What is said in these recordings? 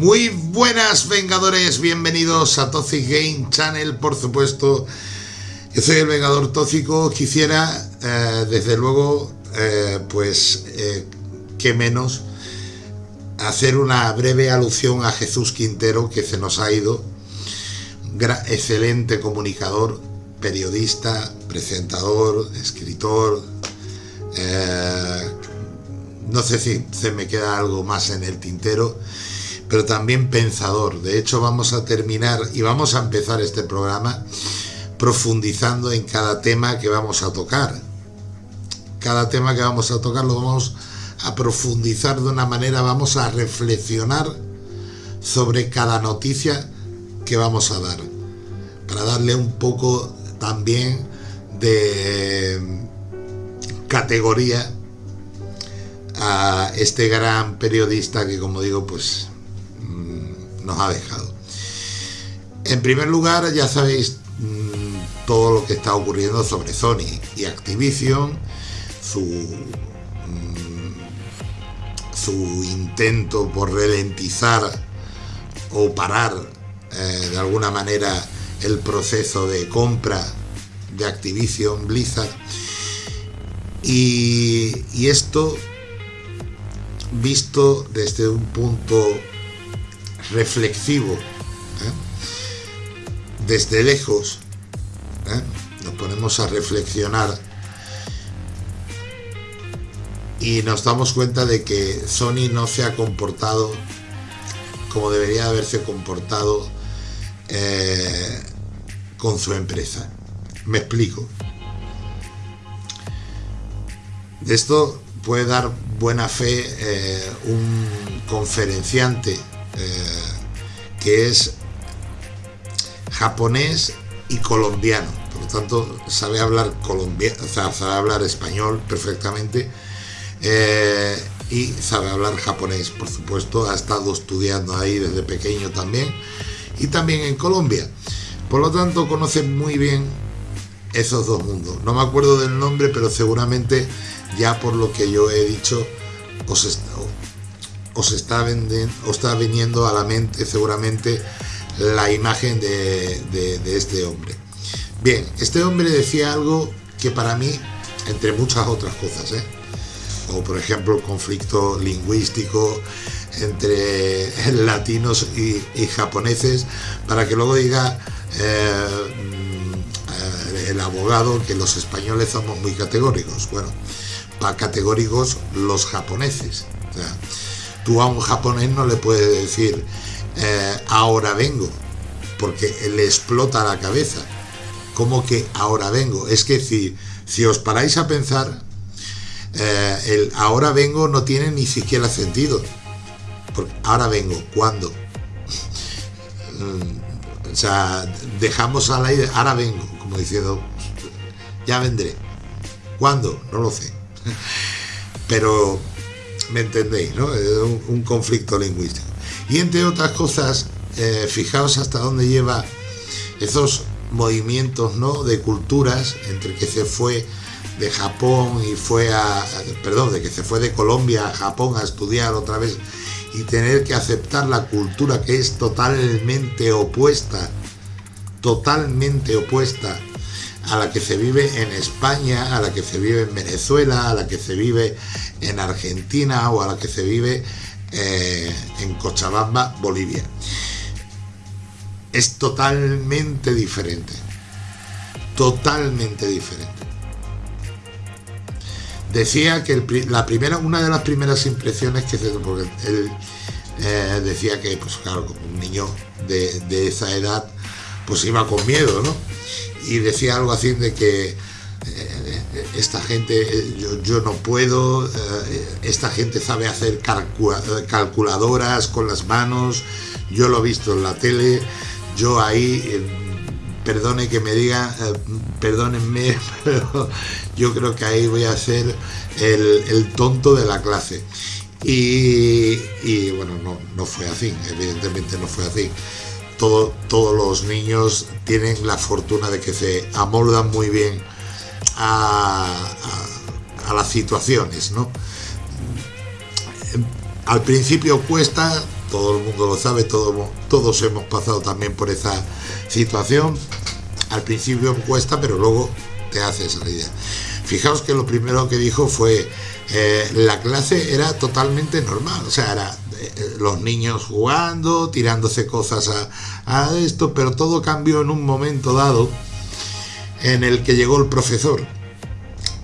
Muy buenas Vengadores, bienvenidos a Toxic Game Channel, por supuesto. Yo soy el Vengador Tóxico, quisiera, eh, desde luego, eh, pues, eh, que menos, hacer una breve alusión a Jesús Quintero, que se nos ha ido, excelente comunicador, periodista, presentador, escritor, no sé si se me queda algo más en el tintero, pero también pensador. De hecho, vamos a terminar y vamos a empezar este programa profundizando en cada tema que vamos a tocar. Cada tema que vamos a tocar lo vamos a profundizar de una manera, vamos a reflexionar sobre cada noticia que vamos a dar, para darle un poco también de categoría a este gran periodista que como digo pues nos ha dejado. En primer lugar ya sabéis mm, todo lo que está ocurriendo sobre Sony y Activision, su, mm, su intento por ralentizar o parar eh, de alguna manera el proceso de compra de Activision Blizzard y, y esto visto desde un punto reflexivo, ¿eh? desde lejos, ¿eh? nos ponemos a reflexionar y nos damos cuenta de que Sony no se ha comportado como debería haberse comportado eh, con su empresa. Me explico. De esto puede dar buena fe un conferenciante eh, que es japonés y colombiano, por lo tanto sabe hablar colombiano, sabe hablar español perfectamente eh, y sabe hablar japonés, por supuesto, ha estado estudiando ahí desde pequeño también y también en Colombia, por lo tanto conoce muy bien esos dos mundos. No me acuerdo del nombre, pero seguramente ya por lo que yo he dicho, os está, os está, viniendo a la mente seguramente la imagen de, este hombre. Bien, este hombre decía algo que para mí, entre muchas otras cosas, ¿eh? o por ejemplo el conflicto lingüístico entre latinos y, japoneses, para que luego diga eh, mm, el abogado que los españoles somos muy categóricos. Bueno, categóricos los japoneses. Tú a un japonés no le puedes decir eh, ahora vengo, porque le explota la cabeza. como que ahora vengo? Es que si, si os paráis a pensar, eh, el ahora vengo no tiene ni siquiera sentido. Porque ahora vengo, ¿cuándo? o sea, dejamos al aire, ahora vengo, como diciendo, ya vendré. ¿Cuándo? No lo sé. Pero, ¿me entendéis? ¿no? Es un, conflicto lingüístico. Y entre otras cosas, eh, fijaos hasta dónde lleva esos movimientos ¿no? de culturas entre que se fue de Japón y fue a, perdón, de que se fue de Colombia a Japón a estudiar otra vez y tener que aceptar la cultura que es totalmente opuesta, totalmente opuesta a la que se vive en España, a la que se vive en Venezuela, a la que se vive en Argentina o a la que se vive eh, en Cochabamba, Bolivia. Es totalmente diferente. Totalmente diferente. Decía que la primera, una de las primeras impresiones que se, porque él eh, decía que, pues claro, como un niño de, de esa edad, pues iba con miedo, ¿no? Y decía algo así de que eh, esta gente, yo, no puedo, eh, esta gente sabe hacer calculadoras con las manos, yo lo he visto en la tele, yo ahí, eh, perdone que me diga, perdónenme, pero yo creo que ahí voy a ser el, tonto de la clase. Y, y bueno, no, no fue así, evidentemente no fue así todos los niños tienen la fortuna de que se amoldan muy bien a, las situaciones, ¿no? Al principio cuesta, todo el mundo lo sabe, todos hemos pasado también por esa situación. Al principio cuesta, pero luego te haces la idea. Fijaos que lo primero que dijo fue, eh, la clase era totalmente normal, o sea, era los niños jugando, tirándose cosas a, esto, pero todo cambió en un momento dado en el que llegó el profesor.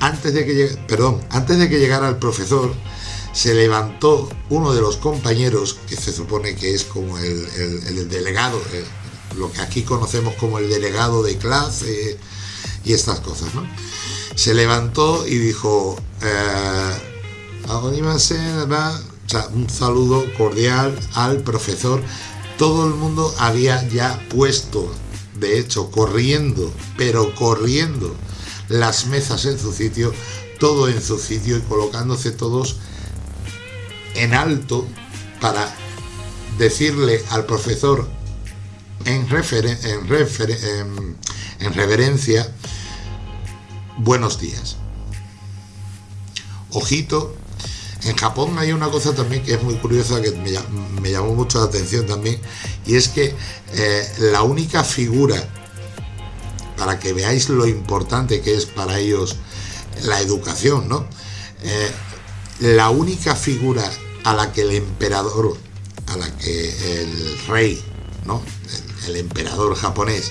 Antes de que, perdón, antes de que llegara el profesor, se levantó uno de los compañeros, que se supone que es como el, delegado, eh, lo que aquí conocemos como el delegado de clase y estas cosas, ¿no? Se levantó y dijo, eh, un saludo cordial al profesor. Todo el mundo había ya puesto, de hecho, corriendo, pero corriendo las mesas en su sitio, todo en su sitio y colocándose todos en alto para decirle al profesor en, en, reverencia buenos días. Ojito, en Japón hay una cosa también que es muy curiosa, que me, llamó mucho la atención también, y es que eh, la única figura, para que veáis lo importante que es para ellos la educación, ¿no? Eh, la única figura a la que el emperador, a la que el rey, ¿no? el, emperador japonés,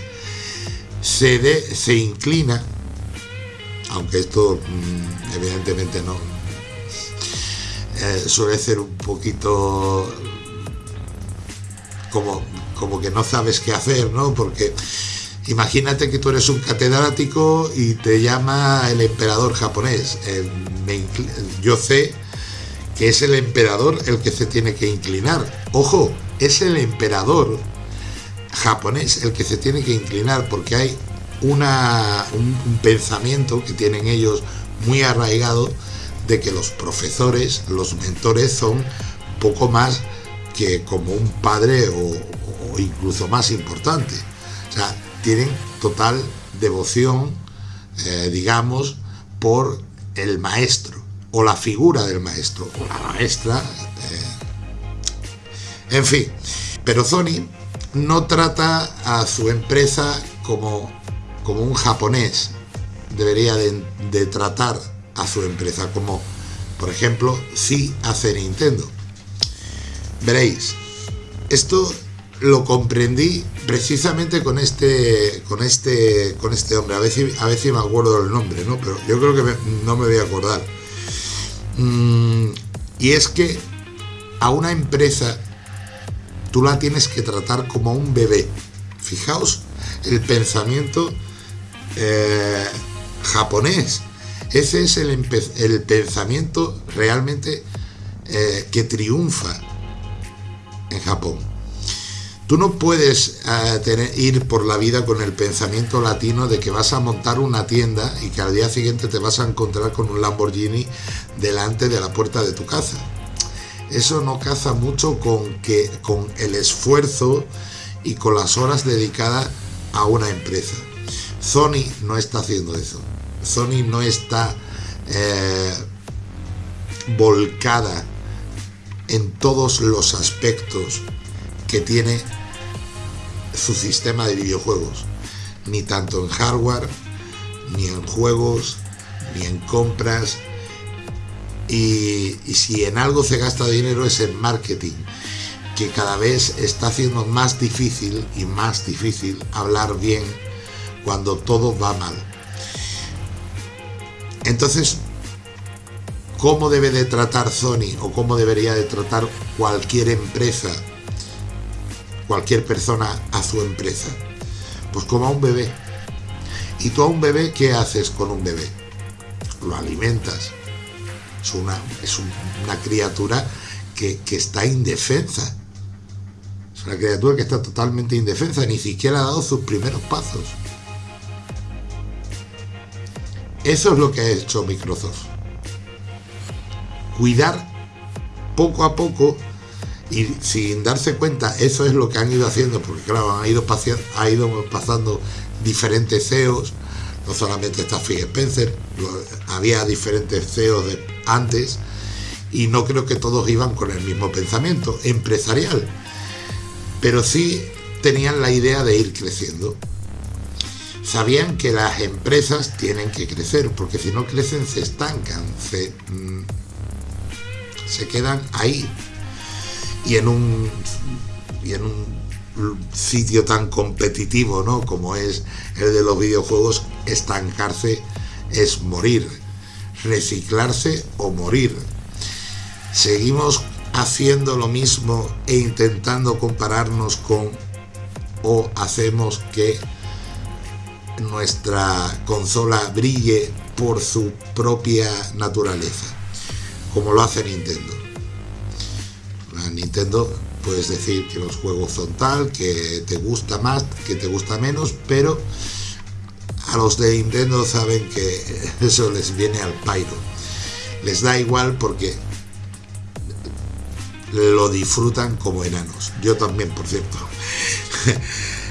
se, se inclina, aunque esto mm, evidentemente no eh, suele ser un poquito como, como que no sabes qué hacer, ¿no? Porque imagínate que tú eres un catedrático y te llama el emperador japonés. Eh, yo sé que es el emperador el que se tiene que inclinar. Ojo, es el emperador japonés el que se tiene que inclinar porque hay una, un, pensamiento que tienen ellos muy arraigado de que los profesores, los mentores son poco más que como un padre o, incluso más importante. O sea, tienen total devoción, eh, digamos, por el maestro o la figura del maestro o la maestra. Eh, en fin, pero Sony no trata a su empresa como, como un japonés debería de, tratar a su empresa, como por ejemplo si hace Nintendo. Veréis, esto lo comprendí precisamente con este con este con este hombre a si, a si me acuerdo del nombre no pero yo creo que no me voy a acordar mm, y es que a una empresa tú la tienes que tratar como un bebé. Fijaos el pensamiento eh, japonés. Ese es el, pensamiento realmente eh, que triunfa en Japón. Tú no puedes eh, ir por la vida con el pensamiento latino de que vas a montar una tienda y que al día siguiente te vas a encontrar con un Lamborghini delante de la puerta de tu casa eso no caza mucho con, que, con el esfuerzo y con las horas dedicadas a una empresa. Sony no está haciendo eso. Sony no está eh, volcada en todos los aspectos que tiene su sistema de videojuegos. Ni tanto en hardware, ni en juegos, ni en compras, y, si en algo se gasta dinero es en marketing, que cada vez está haciendo más difícil y más difícil hablar bien cuando todo va mal. Entonces, ¿cómo debe de tratar Sony o cómo debería de tratar cualquier empresa, cualquier persona a su empresa? Pues como a un bebé. ¿Y tú a un bebé qué haces con un bebé? Lo alimentas, es una, criatura que, está indefensa. Es una criatura que está totalmente indefensa, ni siquiera ha dado sus primeros pasos. Eso es lo que ha hecho Microsoft. Cuidar poco a poco y sin darse cuenta, eso es lo que han ido haciendo, porque claro, han ido, ha ido pasando diferentes CEOs, no solamente está Phil Spencer, había diferentes CEOs antes y no creo que todos iban con el mismo pensamiento empresarial, pero sí tenían la idea de ir creciendo. Sabían que las empresas tienen que crecer, porque si no crecen se estancan, se, mm, se quedan ahí. Y en un, y en un sitio tan competitivo ¿no? como es el de los videojuegos, estancarse es morir, reciclarse o morir. Seguimos haciendo lo mismo e intentando compararnos con o hacemos que nuestra consola brille por su propia naturaleza, como lo hace Nintendo. Nintendo puedes decir que los juegos son tal, que te gusta más, que te gusta menos, pero a los de Nintendo saben que eso les viene al pairo. Les da igual porque lo disfrutan como enanos. Yo también, por cierto.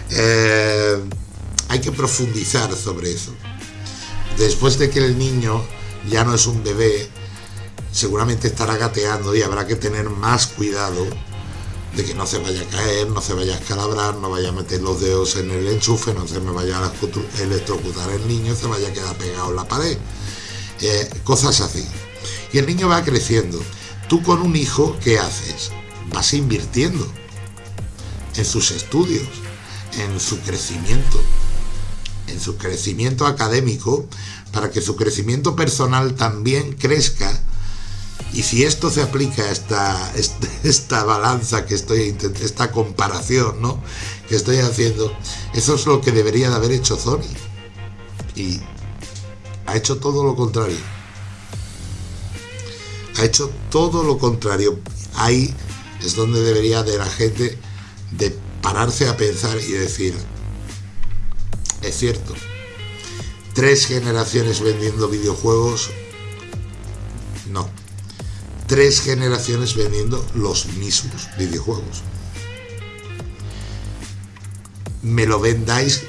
Eh, hay que profundizar sobre eso. Después de que el niño ya no es un bebé, seguramente estará gateando y habrá que tener más cuidado de que no se vaya a caer, no se vaya a escalabrar, no vaya a meter los dedos en el enchufe, no se me vaya a electrocutar el niño, se vaya a quedar pegado en la pared. Eh, cosas así. Y el niño va creciendo. Tú con un hijo, ¿qué haces? Vas invirtiendo en sus estudios, en su crecimiento, en su crecimiento académico, para que su crecimiento personal también crezca y si esto se aplica a esta, esta, balanza que estoy esta comparación ¿no? que estoy haciendo, eso es lo que debería de haber hecho Sony. Y ha hecho todo lo contrario. Ha hecho todo lo contrario. Ahí es donde debería de la gente de pararse a pensar y decir, es cierto, tres generaciones vendiendo videojuegos, no tres generaciones vendiendo los mismos videojuegos. Me lo vendáis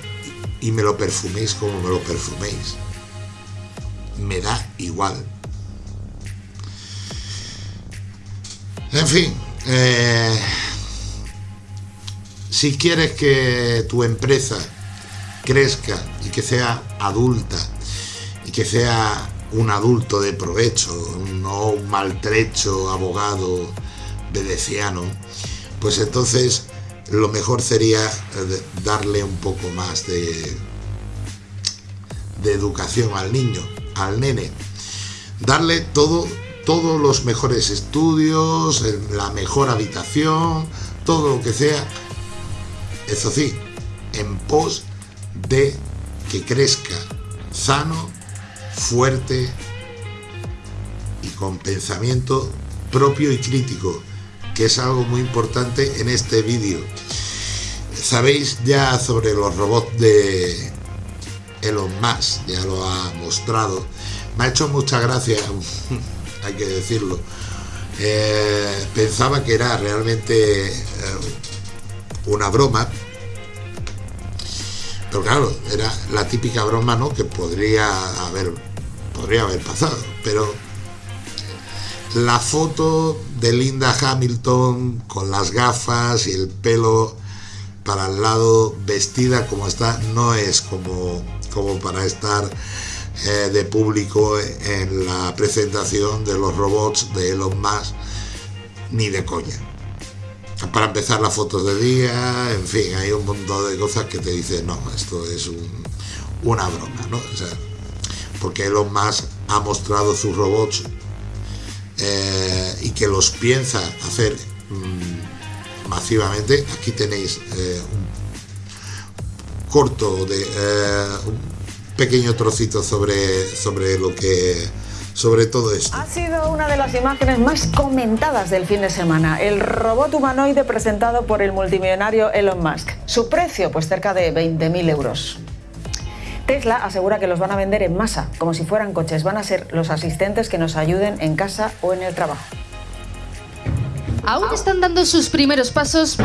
y me lo perfuméis como me lo perfuméis. Me da igual. En fin, eh, si quieres que tu empresa crezca y que sea adulta y que sea un adulto de provecho, no un maltrecho abogado veneciano, pues entonces lo mejor sería eh, darle un poco más de, de educación al niño, al nene. Darle todo, todos los mejores estudios, la mejor habitación, todo lo que sea. Eso sí, en pos de que crezca sano fuerte y con pensamiento propio y crítico, que es algo muy importante en este vídeo. Sabéis ya sobre los robots de Elon Musk, ya lo ha mostrado. Me ha hecho mucha gracia, hay que decirlo. Eh, pensaba que era realmente eh, una broma, pero claro, era la típica broma ¿no? que podría haber podría haber pasado, pero la foto de Linda Hamilton con las gafas y el pelo para el lado vestida como está no es como, como para estar eh, de público en la presentación de los robots de Elon Musk ni de coña para empezar las fotos de día en fin hay un montón de cosas que te dicen no esto es una broma ¿no? porque Elon Musk ha mostrado sus robots eh, y que los piensa hacer mm, masivamente. Aquí tenéis eh, un corto de eh, un pequeño trocito sobre, sobre lo que sobre todo esto. Ha sido una de las imágenes más comentadas del fin de semana, el robot humanoide presentado por el multimillonario Elon Musk. Su precio, pues cerca de 20.000 euros. Tesla asegura que los van a vender en masa, como si fueran coches. Van a ser los asistentes que nos ayuden en casa o en el trabajo. Aún están dando sus primeros pasos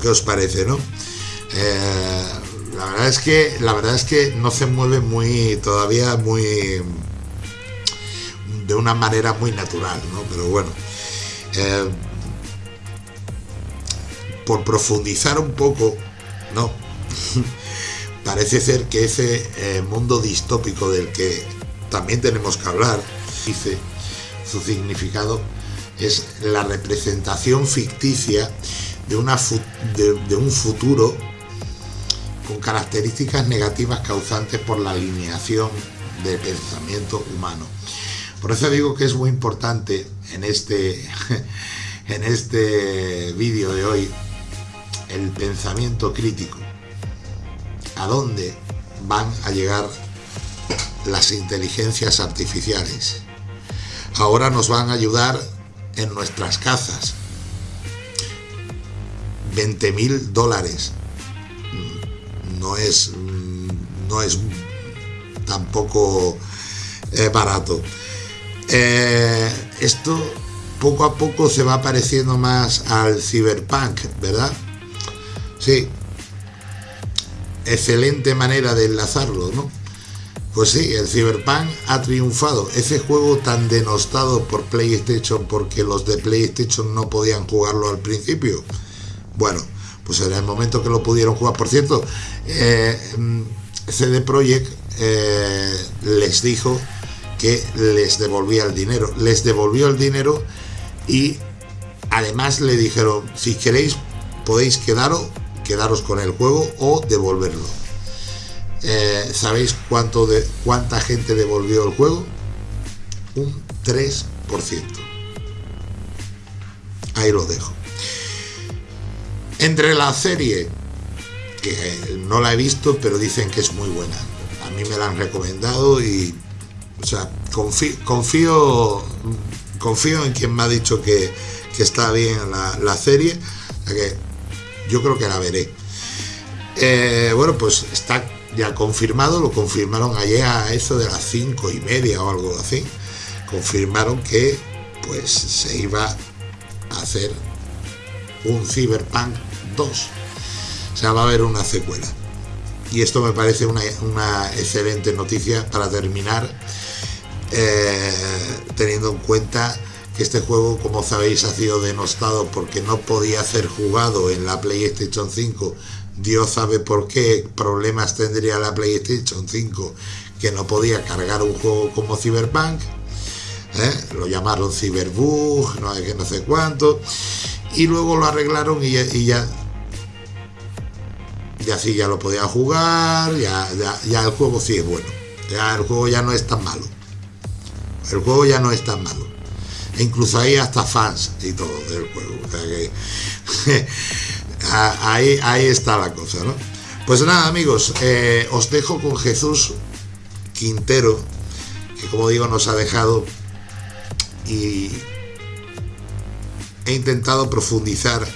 ¿qué os parece, no? Eh, la verdad es que la verdad es que no se mueve muy todavía muy de una manera muy natural, ¿no? Pero bueno, eh, por profundizar un poco, no, parece ser que ese eh, mundo distópico del que también tenemos que hablar, dice su significado, es la representación ficticia de, una de, un futuro con características negativas causantes por la alineación del pensamiento humano. Por eso digo que es muy importante en este, en este vídeo de hoy el pensamiento crítico. ¿A dónde van a llegar las inteligencias artificiales? Ahora nos van a ayudar en nuestras casas. 20 mil dólares. No es, no es tampoco eh, barato. Eh, esto poco a poco se va pareciendo más al cyberpunk, ¿verdad? Sí. Excelente manera de enlazarlo, ¿no? Pues sí, el Cyberpunk ha triunfado. Ese juego tan denostado por PlayStation porque los de PlayStation no podían jugarlo al principio. Bueno, pues era el momento que lo pudieron jugar. Por cierto, eh, CD Projekt eh, les dijo que les devolvía el dinero. Les devolvió el dinero y además le dijeron, si queréis podéis quedaros, quedaros con el juego o devolverlo. Eh, ¿Sabéis cuánta gente devolvió el juego? Un 3%. Ahí lo dejo. Entre la serie, que no la he visto, pero dicen que es muy buena. A mí me la han recomendado y, o sea, confío, confío, en quien me ha dicho que, está bien la, serie, que yo creo que la veré. Eh, bueno, pues está ya confirmado, lo confirmaron ayer a eso de las cinco y media o algo así. Confirmaron que pues se iba a hacer un Cyberpunk 2. O sea, va a haber una secuela. Y esto me parece una, excelente noticia para terminar, eh, teniendo en cuenta que este juego, como sabéis, ha sido denostado porque no podía ser jugado en la PlayStation 5 Dios sabe por qué problemas tendría la PlayStation 5 que no podía cargar un juego como Cyberpunk. ¿eh? Lo llamaron Cyberbug, no sé, no sé cuánto. Y luego lo arreglaron y ya, ya sí, ya lo podía jugar, ya, ya, el juego sí es bueno. Ya el juego ya no es tan malo. El juego ya no es tan malo. E incluso hay hasta fans y todo del juego. Ahí, ahí está la cosa, ¿no? Pues nada, amigos, eh, os dejo con Jesús Quintero, que como digo nos ha dejado y he intentado profundizar,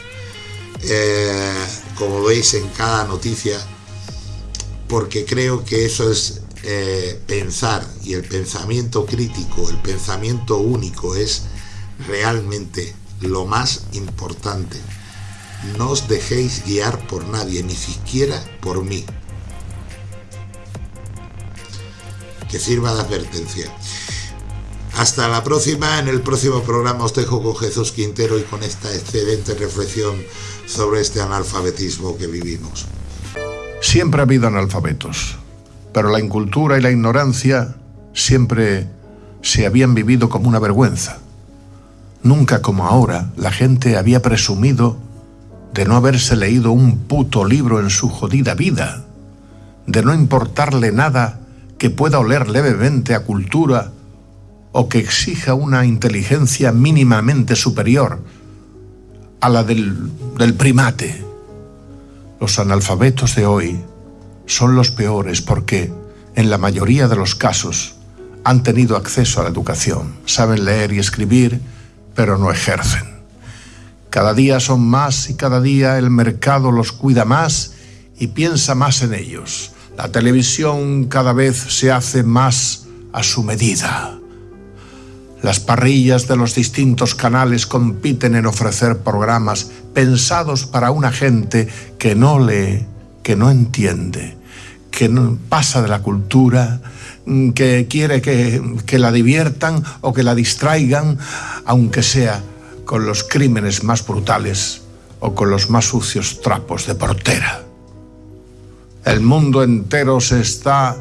eh, como veis en cada noticia, porque creo que eso es eh, pensar y el pensamiento crítico, el pensamiento único es realmente lo más importante no os dejéis guiar por nadie, ni siquiera por mí. Que sirva de advertencia. Hasta la próxima, en el próximo programa os dejo con Jesús Quintero y con esta excelente reflexión sobre este analfabetismo que vivimos. Siempre ha habido analfabetos, pero la incultura y la ignorancia siempre se habían vivido como una vergüenza. Nunca como ahora la gente había presumido de no haberse leído un puto libro en su jodida vida, de no importarle nada que pueda oler levemente a cultura o que exija una inteligencia mínimamente superior a la del, del primate. Los analfabetos de hoy son los peores porque, en la mayoría de los casos, han tenido acceso a la educación, saben leer y escribir, pero no ejercen. Cada día son más y cada día el mercado los cuida más y piensa más en ellos. La televisión cada vez se hace más a su medida. Las parrillas de los distintos canales compiten en ofrecer programas pensados para una gente que no lee, que no entiende, que no pasa de la cultura, mm, que quiere que, que la diviertan o que la distraigan, aunque sea con los crímenes más brutales o con los más sucios trapos de portera. El mundo entero se está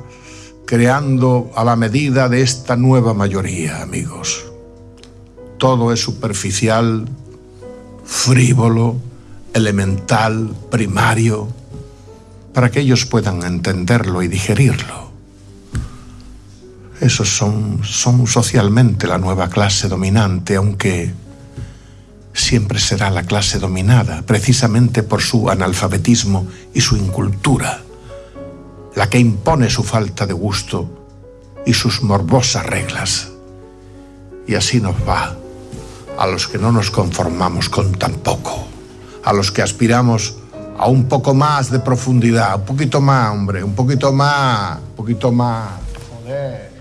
creando a la medida de esta nueva mayoría, amigos. Todo es superficial, frívolo, elemental, primario, para que ellos puedan entenderlo y digerirlo. Esos son, son socialmente la nueva clase dominante, aunque siempre será la clase dominada, precisamente por su analfabetismo y su incultura, la que impone su falta de gusto y sus morbosas reglas. Y así nos va a los que no nos conformamos con tan poco, a los que aspiramos a un poco más de profundidad, un poquito más, hombre, un poquito más, un poquito más. Joder.